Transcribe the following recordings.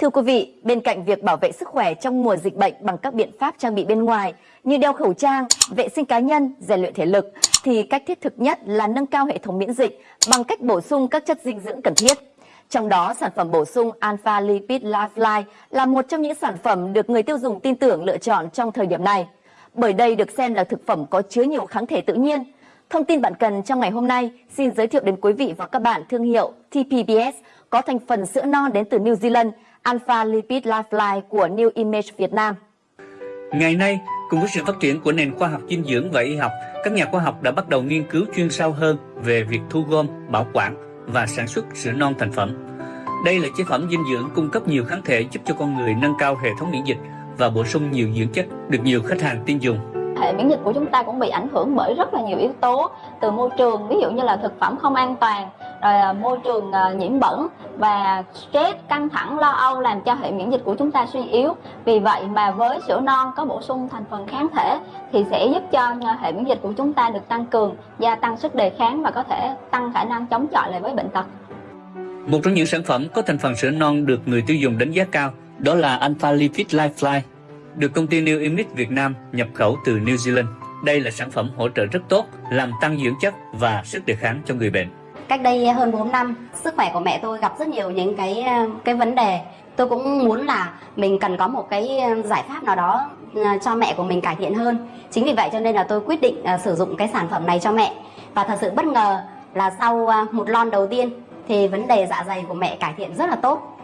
Thưa quý vị, bên cạnh việc bảo vệ sức khỏe trong mùa dịch bệnh bằng các biện pháp trang bị bên ngoài như đeo khẩu trang, vệ sinh cá nhân, rèn luyện thể lực, thì cách thiết thực nhất là nâng cao hệ thống miễn dịch bằng cách bổ sung các chất dinh dưỡng cần thiết. Trong đó, sản phẩm bổ sung Alpha Lipid Lifeline là một trong những sản phẩm được người tiêu dùng tin tưởng lựa chọn trong thời điểm này. Bởi đây được xem là thực phẩm có chứa nhiều kháng thể tự nhiên. Thông tin bạn cần trong ngày hôm nay xin giới thiệu đến quý vị và các bạn thương hiệu TPBS có thành phần sữa non đến từ New Zealand, Alpha Lipid Lifeline của New Image Việt Nam. Ngày nay, cùng với sự phát triển của nền khoa học dinh dưỡng và y học, các nhà khoa học đã bắt đầu nghiên cứu chuyên sâu hơn về việc thu gom, bảo quản và sản xuất sữa non thành phẩm. Đây là chế phẩm dinh dưỡng cung cấp nhiều kháng thể giúp cho con người nâng cao hệ thống miễn dịch và bổ sung nhiều dưỡng chất được nhiều khách hàng tin dùng hệ miễn dịch của chúng ta cũng bị ảnh hưởng bởi rất là nhiều yếu tố từ môi trường ví dụ như là thực phẩm không an toàn rồi à, môi trường à, nhiễm bẩn và stress căng thẳng lo âu làm cho hệ miễn dịch của chúng ta suy yếu vì vậy mà với sữa non có bổ sung thành phần kháng thể thì sẽ giúp cho à, hệ miễn dịch của chúng ta được tăng cường gia tăng sức đề kháng và có thể tăng khả năng chống chọi lại với bệnh tật một trong những sản phẩm có thành phần sữa non được người tiêu dùng đánh giá cao đó là Alpha Lipid Lifeline được công ty New Image Việt Nam nhập khẩu từ New Zealand. Đây là sản phẩm hỗ trợ rất tốt, làm tăng dưỡng chất và sức đề kháng cho người bệnh. Cách đây hơn 4 năm, sức khỏe của mẹ tôi gặp rất nhiều những cái ờ, cái vấn đề. Tôi cũng muốn là mình cần có một cái ờ, giải pháp nào đó ờ, cho mẹ của mình cải thiện hơn. Chính vì vậy cho nên là tôi quyết định sử dụng cái sản phẩm này cho mẹ. Và thật sự bất ngờ là sau một lon đầu tiên thì vấn đề dạ dày của mẹ cải thiện rất là tốt.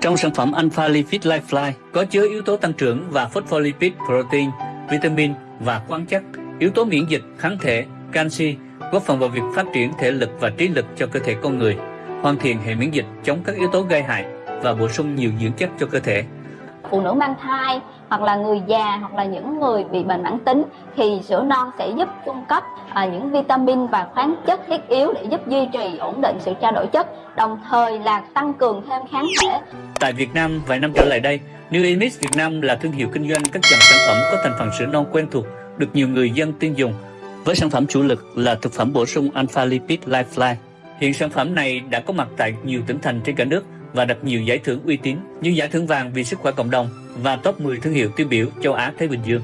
Trong sản phẩm Alpha Lipid Lifeline có chứa yếu tố tăng trưởng và phospholipid protein, vitamin và khoáng chất, yếu tố miễn dịch, kháng thể, canxi, góp phần vào việc phát triển thể lực và trí lực cho cơ thể con người, hoàn thiện hệ miễn dịch chống các yếu tố gây hại và bổ sung nhiều dưỡng chất cho cơ thể. Phụ nữ mang thai hoặc là người già hoặc là những người bị bệnh mãn tính thì sữa non sẽ giúp cung cấp à, những vitamin và khoáng chất thiết yếu để giúp duy trì ổn định sự trao đổi chất đồng thời là tăng cường thêm kháng thể. Tại Việt Nam vài năm trở lại đây, New Image Việt Nam là thương hiệu kinh doanh các dòng sản phẩm có thành phần sữa non quen thuộc được nhiều người dân tin dùng với sản phẩm chủ lực là thực phẩm bổ sung Alpha Lipid Lifeline. Hiện sản phẩm này đã có mặt tại nhiều tỉnh thành trên cả nước và đạt nhiều giải thưởng uy tín như giải thưởng vàng vì sức khỏe cộng đồng và top 10 thương hiệu tiêu biểu châu Á Thái Bình Dương.